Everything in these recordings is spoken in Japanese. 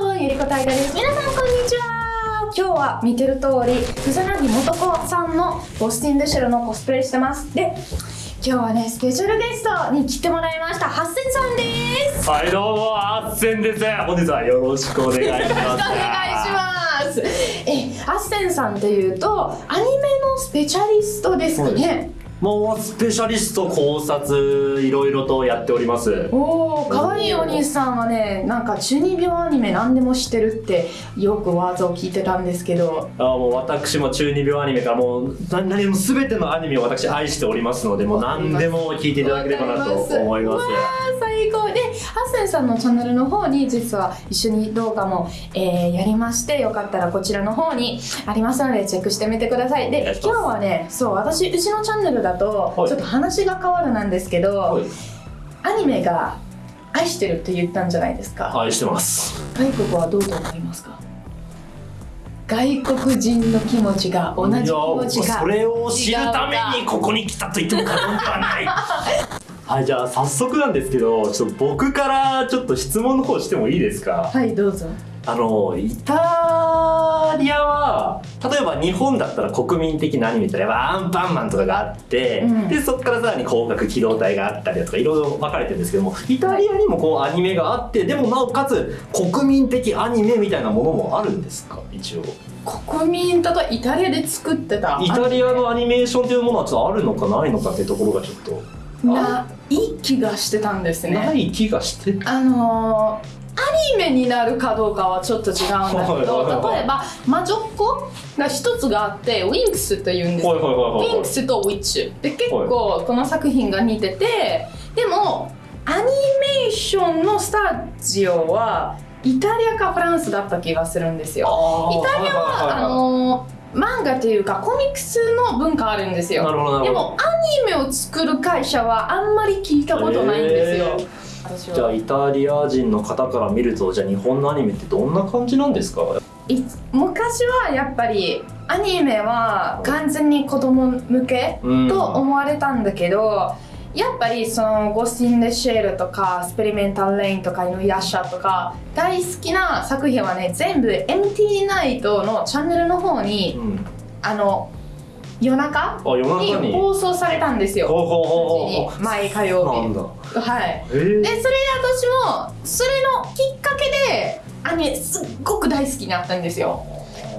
ローゆりこたいがです皆さんこんにちは。今日は見てる通り草薙素子さんのボスティン・デシェルのコスプレしてます。で今日はねスペシャルゲストに来てもらいましたハッセンさんです。はいどうもあっせんです。本日はよろしくお願いします。よろしくお願いします。えハッセンさんっていうとアニメのスペシャリストですかねもうスペシャリスト考察いろいろとやっております。おお可愛いお兄さんはねなんか中二病アニメ何でも知ってるってよくワードを聞いてたんですけど。あもう私も中二病アニメからもうな何も全てのアニメを私愛しておりますのでもう何でも聞いていただければなと思います。最高。でハッセンさんのチャンネルの方に実は一緒に動画も、えーやりましてよかったらこちらの方にありますのでチェックしてみてください。で今日はねそう私うちのチャンネルだとはい。ちょっと話が変わるなんですけど、はい。アニメが愛してるって言ったんじゃないですか、愛してます。外国はどうと思いますか？外国人の気持ちが同じ気持ちがそれを知るためにここに来たと言っても過言ではない。はいじゃあ早速なんですけどちょっと僕からちょっと質問の方してもいいですか？はいどうぞあのイタリアは例えば日本だったら国民的なアニメってやっぱアンパンマンとかがあって、うん。でそこからさらに広角機動隊があったりだとかいろいろ分かれてるんですけどもイタリアにもこうアニメがあってでもなおかつ国民的アニメみたいなものもあるんですか？一応。国民とかイタリアで作ってたイタリアのアニメーションというものはちょっとあるのかないのかっていうところがちょっと。ない気がしてたんですね。ない気がしてあのーアニメになるかどうかはちょっと違うんだけどはい例えば魔女っ子が一つがあってウィンクスというんですよ。ウィンクスとウィッチ。で結構この作品が似ててでもアニメーションのスタジオはイタリアかフランスだった気がするんですよ。イタリアはあのー漫画というかコミックスの文化あるんですよ。でもアニメを作る会社はあんまり聞いたことないんですよ、へー私じゃあはイタリア人の方から見るとじゃあ日本のアニメってどんな感じなんですか？い昔はやっぱりアニメは完全に子供向けうん。と思われたんだけど、やっぱりその「ゴースティン・デ・シェール」とか「スペリメンタル・レイン」とか「イヌヤッシャ」とか大好きな作品はね全部 MT ナイトのチャンネルの方にうん。あの夜中に。に放送されたんですよ。毎火曜日。はい。えー。でそれで私もそれのきっかけでアニメすっごく大好きになったんですよ。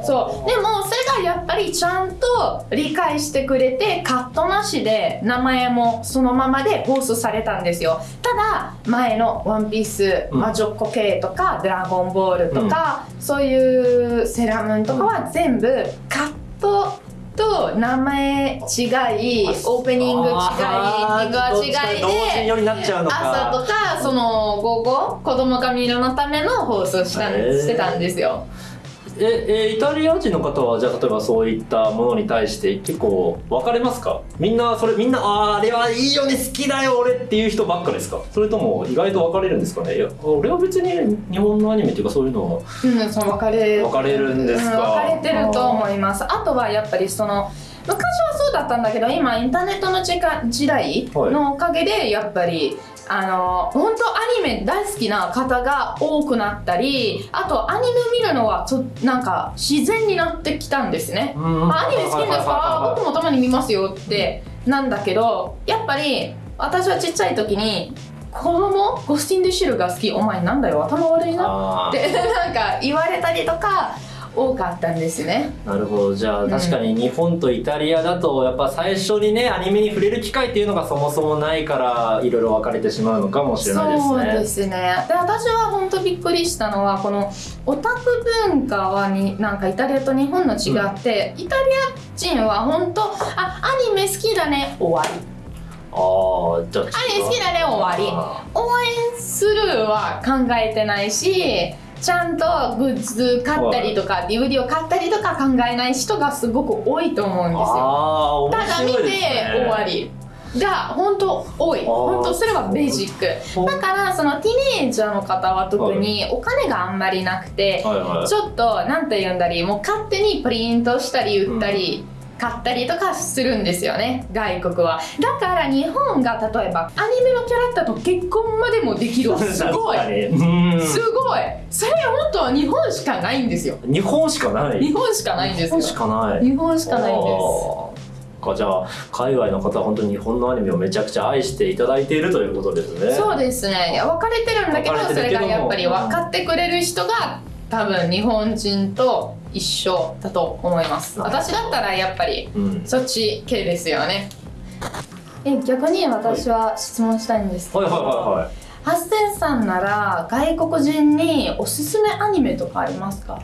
そう。でもそれがやっぱりちゃんと理解してくれてカットなしで名前もそのままで放送されたんですよ。ただ前の「ワンピースうん。魔女っ子系とか「ドラゴンボール」とか、そういうセーラームーンとかは全部カと名前違いオープニング違いエンディングは違いで朝とかその午後子供が見るのための放送したしてたんですよええイタリア人の方はじゃあ例えばそういったものに対して結構分かれますか？みんなそれみんなあーあれはいいよね好きだよ俺っていう人ばっかですか？それとも意外と分かれるんですかね？いや俺は別に日本のアニメっていうかそういうのは。うんその分かれ分かれるんですか、うん分かれてると思います。あとはやっぱりその昔はそうだったんだけど今インターネットの時間時代のおかげでやっぱり、あの本当アニメ大好きな方が多くなったりあとアニメ見るのはとなんか自然になってきたんですね。うんあアニメ好きですか？僕もたまに見ますよってなんだけどやっぱり私はちっちゃい時に子供ゴスティン・デ・シルが好き。お前なんだよ頭悪いなって なんか言われたりとか多かったんですね。なるほど。じゃあうん確かに日本とイタリアだとやっぱ最初にねアニメに触れる機会っていうのがそもそもないからいろいろ分かれてしまうのかもしれないですそうねですね。で私は本当びっくりしたのはこのオタク文化はになんかイタリアと日本の違って、イタリア人は本当あアニメ好きだね終わり。ああじゃあアニメ好きだね終わり。あ応援するは考えてないしちゃんとグッズ買ったりとか DVD を買ったりとか考えない人がすごく多いと思うんですよ。あー面ただ見て終わり。が本当多い。ー本当それはベーシック。だからそのティーネージャーの方は特にお金があんまりなくてはいはい。ちょっとなんて言うんだりもう勝手にプリントしたり売ったり買ったりとかするんですよね外国は。だから日本が例えばアニメのキャラクターと結婚までもできるすごい。すごい。それ本当は日本しかないんですよ。日本しかない。日本しかないんですよ。日本しかない。日本しかないんですかじゃあ海外の方は本当に日本のアニメをめちゃくちゃ愛していただいているということですね。そうですね。いや分かれてるんだけどそれがやっぱり分かってくれる人が多分日本人と一緒だと思います。私だったらやっぱりそっち系ですよね、うん、え逆に私は質問したいんですけど、はいはいはいはい。ハッセンさんなら外国人におすすめアニメとかありますか？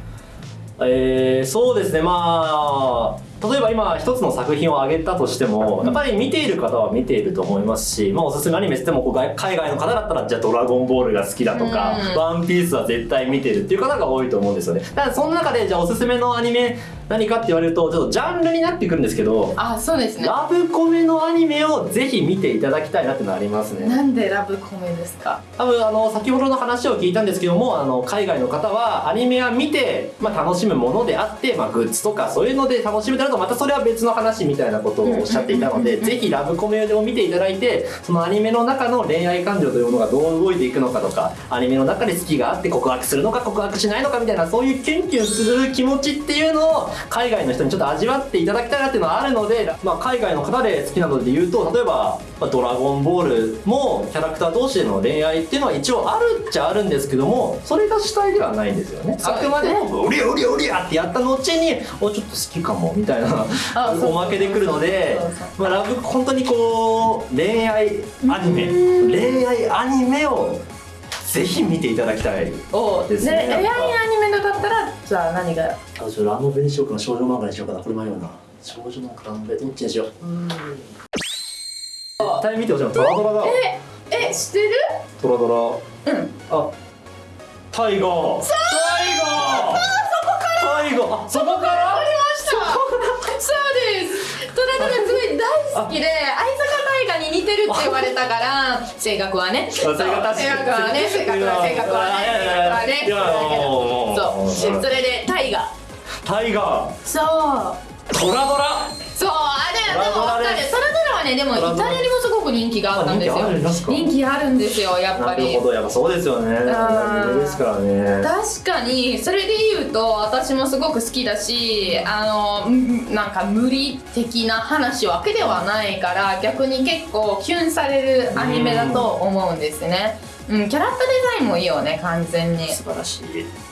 えー、そうですね。まあ例えば今一つの作品を挙げたとしてもやっぱり見ている方は見ていると思いますし、まあ、おすすめアニメってもこう海外の方だったらじゃあ「ドラゴンボール」が好きだとか「ワンピースは絶対見てるっていう方が多いと思うんですよね。だからその中でじゃあおすすめのアニメ何かって言われるとちょっとジャンルになってくるんですけどあそうですね。ラブコメのアニメをぜひ見ていただきたいなってのありますね。なんでラブコメですか？多分あの先ほどの話を聞いたんですけどもあの海外の方はアニメは見て、まあ、楽しむものであって、まあ、グッズとかそういうので楽しむとなるとまたそれは別の話みたいなことをおっしゃっていたのでぜひラブコメを見ていただいてそのアニメの中の恋愛感情というものがどう動いていくのかとかアニメの中で好きがあって告白するのか告白しないのかみたいなそういうキュンキュンする気持ちっていうのを海外の人にちょっと味わっていただきたいなっていうのはあるので、まあ、海外の方で好きなので言うと例えば「ドラゴンボール」もキャラクター同士での恋愛っていうのは一応あるっちゃあるんですけどもそれが主体ではないんですよね。あくまでも「うりゃうりゃうりゃ」ってやった後に「おちょっと好きかも」みたいなおまけでくるので、まあ、ラブ本当にこう恋愛アニメ。恋愛アニメをぜひ見ていただきたいですね。恋愛アニメのだったらじゃあ何が？あじゃラノベにしようかな少女漫画にしようかなこれ迷うな。少女漫画ラノベどっちにしよう。うん。絶対見てほしい。のトラドラだ。ええ知ってる？トラドラ。うん。あタイガー。タイガー。そこから。タイガー。そこから好きで相坂大河に似てるって言われたから性格はね。性格はね性格はね性格はね。性格はねそうそれでタイガータイガーそうトラドラそうあれでも分かるねでもイタリアにもすごく人気があったんですよ。人気あるんですよやっぱり。なるほどやっぱそうですよね。ですからね。確かにそれで言うと私もすごく好きだしあのなんか無理的な話わけではないから逆に結構キュンされるアニメだと思うんですね。うん、キャラクターデザインもいいよね完全に。素晴らしい。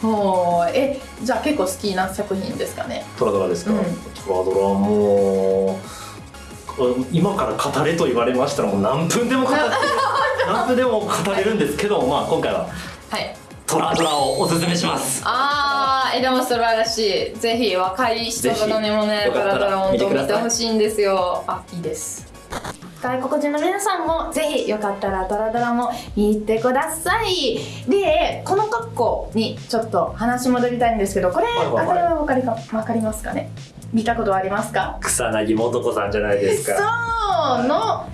ほう。えじゃあ結構好きな作品ですかね。トラドラですか、うん、トラドラも今から語れと言われましたらもう何分でも語って 何分でも語れるんですけど、まあ今回ははい。トラドラをおすすめします。ああえでも素晴らしい。ぜひ若い人とかにもねトラドラ本当見てほしいんですよ。あいいです外国人の皆さんもぜひよかったらドラドラも見てください。でこの格好にちょっと話戻りたいんですけどこれ、はいはい。はい、これは分かりか分かりますかね？見たことありますか？草薙素子さんじゃないですか。そうの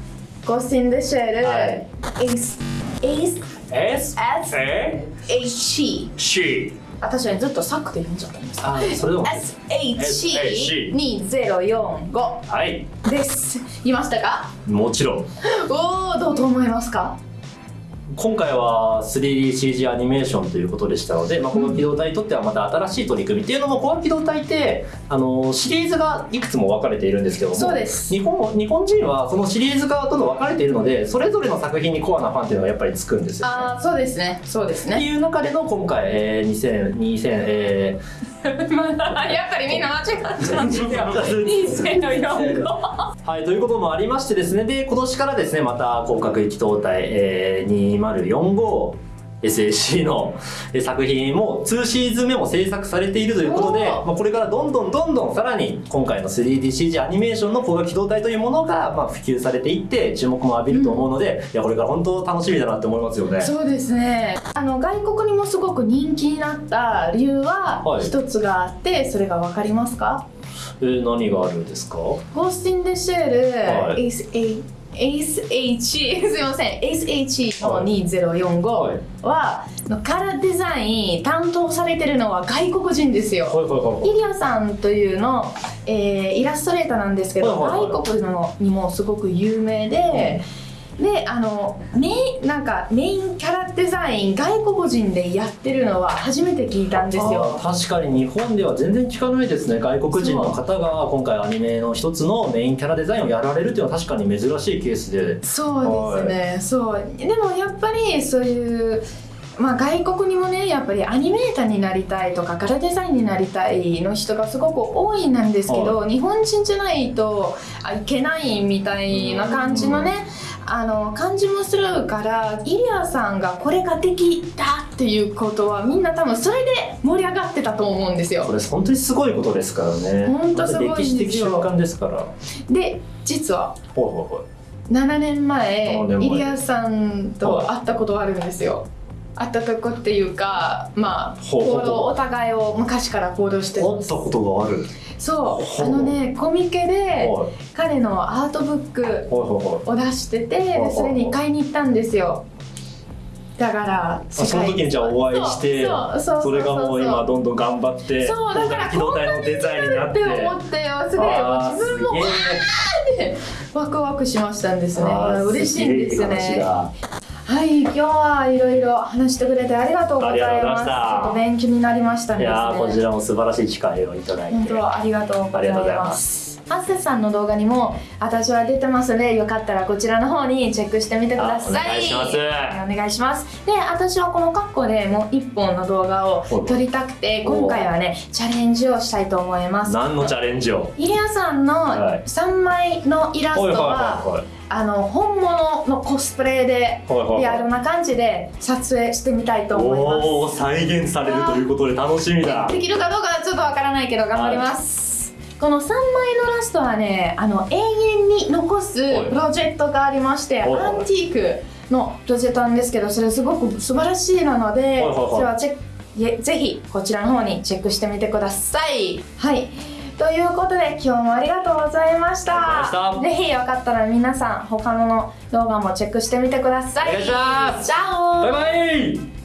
ゴスティン・デ・シェル、はい、S S? S? S H E C 私はずっとサックで読んじゃったんです。あそれでも。SH2045 はい。です。いましたか？もちろん。おおどうと思いますか？今回は 3DCG アニメーションということでしたので、まあ、この機動隊にとってはまた新しい取り組みっていうのもこの機動隊ってあのシリーズがいくつも分かれているんですけどもそうです。日本日本人はそのシリーズがどんどん分かれているのでそれぞれの作品にコアなファンっていうのがやっぱりつくんですよ、ね、ああそうですね。そうですね。っていう中での今回、えー、2000 2000えー やっぱりみんな間違っちゃうんですよ。2004 はいということもありましてですね。で今年からですねまた広角機動隊、えー、2045 SAC の作品も2シーズン目も制作されているということで、まあ、これからどんどんどんどんさらに今回の 3DCG アニメーションの光学機動隊というものがまあ普及されていって注目も浴びると思うので、うん、いやこれから本当楽しみだなって思いますよね。そうですね。あの外国にもすごく人気になった理由は一つがあって、はい、それが分かりますか？えー、何があるんですか？ゴースティン・デ・シェール、はい、is a ACE すいません。ACE の2045は、カラーデザイン担当されてるのは外国人ですよ、イリアさんというの、えーイラストレーターなんですけど、外国のにもすごく有名で、であのメインなんかメインキャラデザイン外国人でやってるのは初めて聞いたんですよ。確かに日本では全然聞かないですね。外国人の方が今回アニメの一つのメインキャラデザインをやられるっていうのは確かに珍しいケースで。そうですね、そう。でもやっぱりそういうまあ外国にもねやっぱりアニメーターになりたいとかカラーデザインになりたいの人がすごく多いなんですけど、日本人じゃないとあいけないみたいな感じのねあの感じもするからイリアさんがこれができたっていうことはみんな多分それで盛り上がってたと思うんですよ。これ本当にすごいことですからね。本当すごいんですよ。歴史的瞬間ですから。で実は。ほいほいほい。7年前7年前。イリアさんと会ったことあるんですよ。会ったとこっていうかまあ行動お互いを昔から行動して会ったことがあるそう。あのねコミケではい。彼のアートブックを出しててそれに買いに行ったんですよ。だからあその時にじゃあお会いしてそれがもう今どんどん頑張ってそう。だから機動隊のデザインになっってて思ってよすごい自分もすげえ。ワクワクしましたんですね。嬉しいんですね。だはい、今日はいろいろ話してくれてありがとうございまます。ちょっと勉強になりましたいね。やーこちらも素晴らしい機会をいただいて本当ありがとうござい。ますハッセさんの動画にも私は出てますのでよかったらこちらの方にチェックしてみてください。あお願いします。はいお願いします。で、私はこの格好でもう一本の動画を撮りたくて今回はねチャレンジをしたいと思います。何のチャレンジを？イリアさんのはい。3枚のイラストはいはいははい。あの本物のコスプレではいはいはい。リアルな感じで撮影してみたいと思います。おお再現されるということで楽しみだ。できるかどうかはちょっとわからないけど頑張ります、この3枚のラストはねあの永遠に残すプロジェクトがありましてアンティークのプロジェクトなんですけどそれすごく素晴らしいなので、はチェックぜぜひこちらの方にチェックしてみてください。はい。ということで今日もありがとうございました。ぜひよかったら皆さん他の動画もチェックしてみてください。お願いします。バイバイ